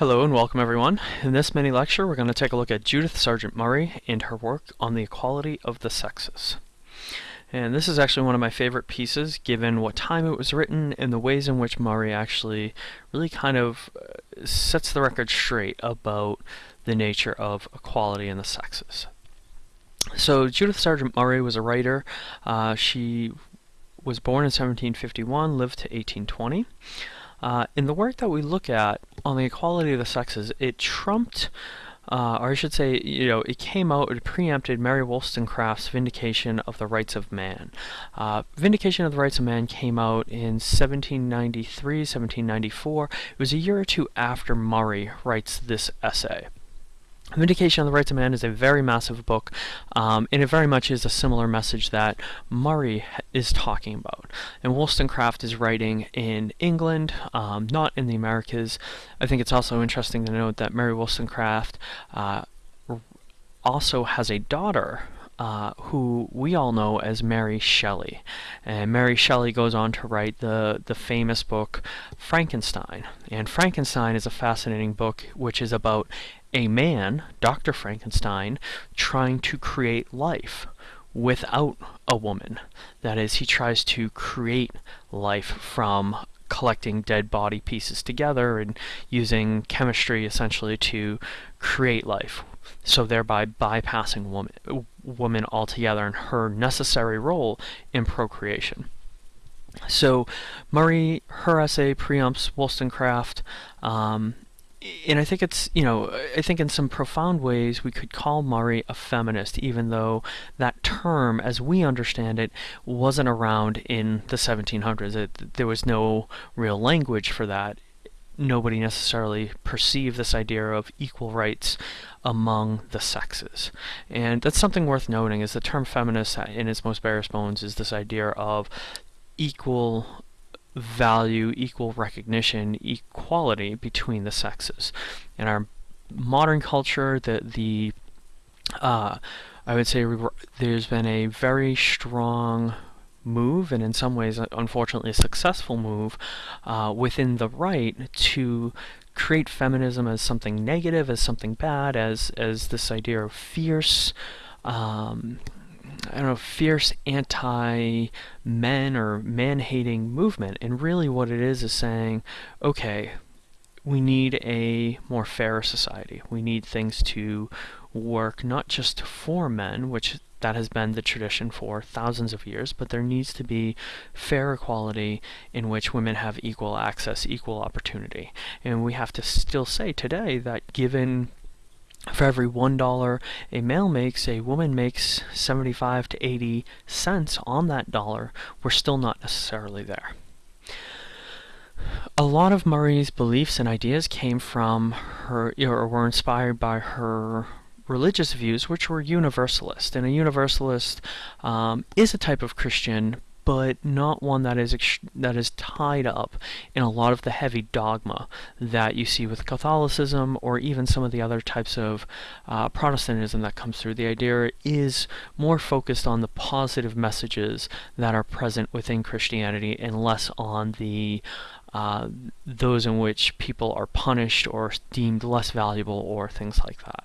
Hello and welcome everyone. In this mini lecture we're going to take a look at Judith Sargent Murray and her work on the equality of the sexes. And this is actually one of my favorite pieces given what time it was written and the ways in which Murray actually really kind of uh, sets the record straight about the nature of equality in the sexes. So Judith Sargent Murray was a writer. Uh, she was born in 1751, lived to 1820. Uh, in the work that we look at on the equality of the sexes, it trumped, uh, or I should say, you know, it came out, it preempted Mary Wollstonecraft's Vindication of the Rights of Man. Uh, Vindication of the Rights of Man came out in 1793, 1794. It was a year or two after Murray writes this essay. Vindication of the Rights of Man is a very massive book, um, and it very much is a similar message that Murray is talking about. And Wollstonecraft is writing in England, um, not in the Americas. I think it's also interesting to note that Mary Wollstonecraft uh, also has a daughter uh, who we all know as Mary Shelley. And Mary Shelley goes on to write the, the famous book Frankenstein. And Frankenstein is a fascinating book which is about a man, Dr. Frankenstein, trying to create life without a woman. That is, he tries to create life from collecting dead body pieces together and using chemistry essentially to create life. So thereby bypassing woman, woman altogether and her necessary role in procreation. So Murray, her essay preempts Wollstonecraft, um, and I think it's, you know, I think in some profound ways we could call Murray a feminist, even though that term, as we understand it, wasn't around in the 1700s. It, there was no real language for that. Nobody necessarily perceived this idea of equal rights among the sexes. And that's something worth noting, is the term feminist uh, in its most barest bones is this idea of equal value, equal recognition, equality between the sexes. In our modern culture, the the uh, I would say there's been a very strong move, and in some ways, unfortunately, a successful move uh, within the right to create feminism as something negative, as something bad, as as this idea of fierce. Um, I don't know, fierce anti-men or man-hating movement. And really what it is is saying, okay, we need a more fair society. We need things to work not just for men, which that has been the tradition for thousands of years, but there needs to be fair equality in which women have equal access, equal opportunity. And we have to still say today that given for every one dollar a male makes, a woman makes 75 to 80 cents on that dollar. We're still not necessarily there. A lot of Murray's beliefs and ideas came from her, or were inspired by her religious views, which were universalist. And a universalist um, is a type of Christian, but not one that is that is tied up in a lot of the heavy dogma that you see with Catholicism or even some of the other types of uh, Protestantism that comes through. The idea is more focused on the positive messages that are present within Christianity and less on the uh, those in which people are punished or deemed less valuable or things like that.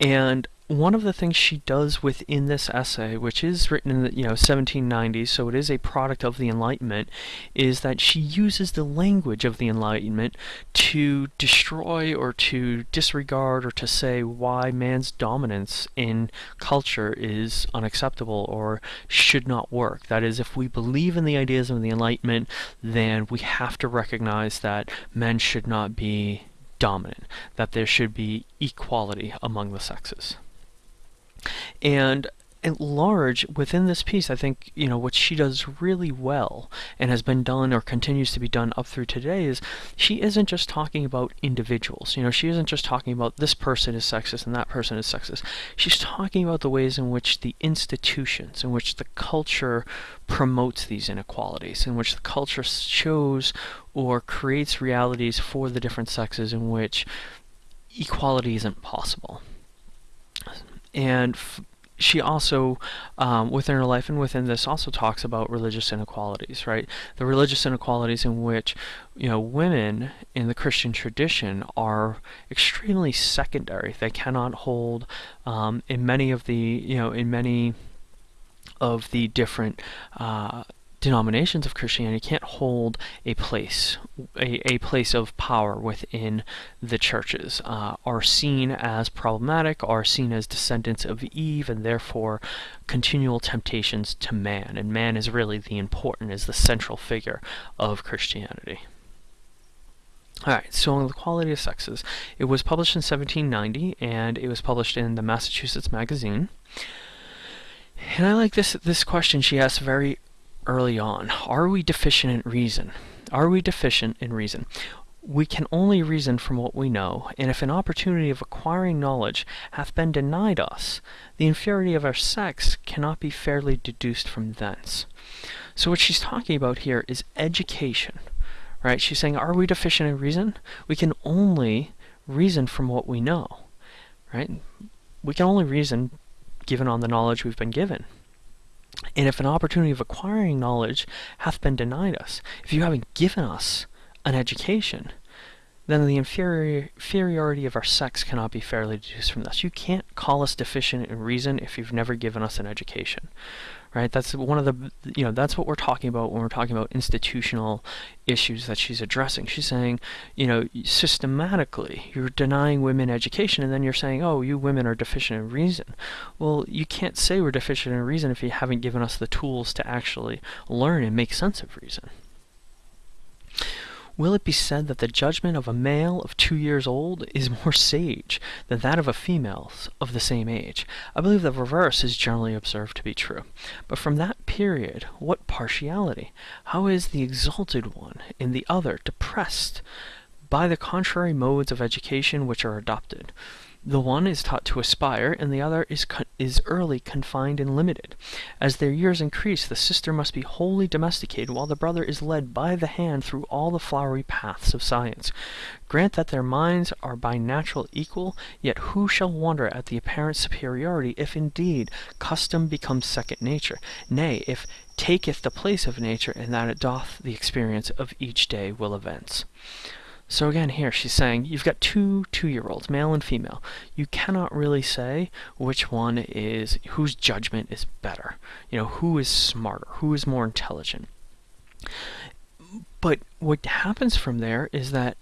And one of the things she does within this essay, which is written in the you know 1790s, so it is a product of the Enlightenment, is that she uses the language of the Enlightenment to destroy or to disregard or to say why man's dominance in culture is unacceptable or should not work. That is, if we believe in the ideas of the Enlightenment, then we have to recognize that men should not be dominant, that there should be equality among the sexes. And at large, within this piece, I think, you know, what she does really well and has been done or continues to be done up through today is she isn't just talking about individuals. You know, she isn't just talking about this person is sexist and that person is sexist. She's talking about the ways in which the institutions, in which the culture promotes these inequalities, in which the culture shows or creates realities for the different sexes in which equality isn't possible. And she also, um, within her life and within this, also talks about religious inequalities, right? The religious inequalities in which, you know, women in the Christian tradition are extremely secondary. They cannot hold, um, in many of the, you know, in many of the different uh, denominations of Christianity can't hold a place, a, a place of power within the churches, uh, are seen as problematic, are seen as descendants of Eve, and therefore continual temptations to man. And man is really the important, is the central figure of Christianity. Alright, so on the equality of sexes. It was published in 1790, and it was published in the Massachusetts Magazine. And I like this this question she asked very early on. Are we deficient in reason? Are we deficient in reason? We can only reason from what we know, and if an opportunity of acquiring knowledge hath been denied us, the inferiority of our sex cannot be fairly deduced from thence. So what she's talking about here is education, right? She's saying, are we deficient in reason? We can only reason from what we know, right? We can only reason given on the knowledge we've been given. And if an opportunity of acquiring knowledge hath been denied us, if you haven't given us an education, then the inferior, inferiority of our sex cannot be fairly deduced from this. You can't call us deficient in reason if you've never given us an education right? That's one of the, you know, that's what we're talking about when we're talking about institutional issues that she's addressing. She's saying, you know, systematically, you're denying women education, and then you're saying, oh, you women are deficient in reason. Well, you can't say we're deficient in reason if you haven't given us the tools to actually learn and make sense of reason. Will it be said that the judgment of a male of two years old is more sage than that of a female of the same age? I believe the reverse is generally observed to be true. But from that period, what partiality? How is the exalted one in the other depressed by the contrary modes of education which are adopted? The one is taught to aspire, and the other is, is early confined and limited. As their years increase, the sister must be wholly domesticated, while the brother is led by the hand through all the flowery paths of science. Grant that their minds are by natural equal, yet who shall wonder at the apparent superiority, if indeed custom becomes second nature, nay, if taketh the place of nature, and that it doth the experience of each day will events. So again, here she's saying you've got two two-year-olds, male and female. You cannot really say which one is whose judgment is better. You know, who is smarter, who is more intelligent. But what happens from there is that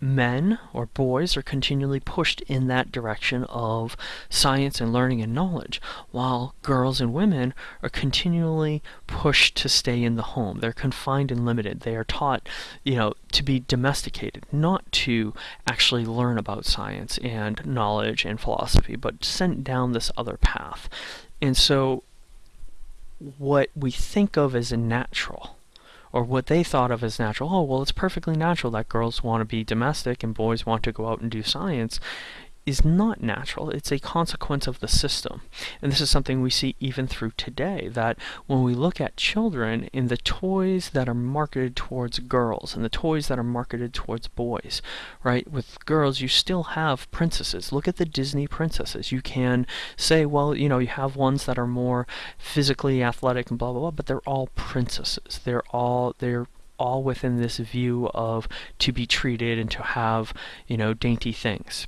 men or boys are continually pushed in that direction of science and learning and knowledge, while girls and women are continually pushed to stay in the home. They're confined and limited. They are taught, you know, to be domesticated, not to actually learn about science and knowledge and philosophy, but sent down this other path. And so what we think of as a natural or what they thought of as natural. Oh, well, it's perfectly natural that girls want to be domestic and boys want to go out and do science is not natural. It's a consequence of the system. And this is something we see even through today, that when we look at children in the toys that are marketed towards girls and the toys that are marketed towards boys, right? With girls, you still have princesses. Look at the Disney princesses. You can say, well, you know, you have ones that are more physically athletic and blah, blah, blah, but they're all princesses. They're all, they're all within this view of to be treated and to have, you know, dainty things.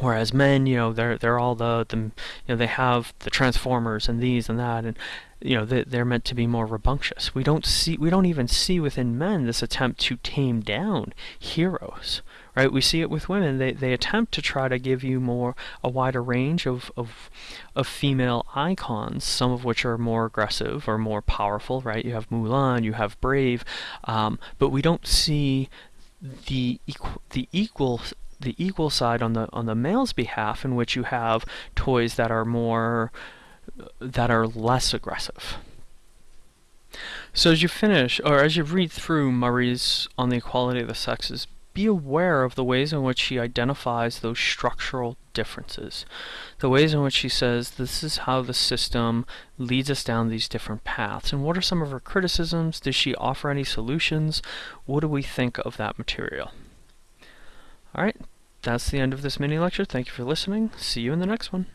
Whereas men, you know, they're they're all the, the you know they have the transformers and these and that and you know they, they're meant to be more rambunctious. We don't see we don't even see within men this attempt to tame down heroes, right? We see it with women. They they attempt to try to give you more a wider range of of of female icons, some of which are more aggressive or more powerful, right? You have Mulan, you have Brave, um, but we don't see the equal the equal the equal side on the on the male's behalf in which you have toys that are more that are less aggressive. So as you finish, or as you read through Murray's On the Equality of the Sexes, be aware of the ways in which she identifies those structural differences. The ways in which she says this is how the system leads us down these different paths. And what are some of her criticisms? Does she offer any solutions? What do we think of that material? Alright, that's the end of this mini lecture. Thank you for listening. See you in the next one.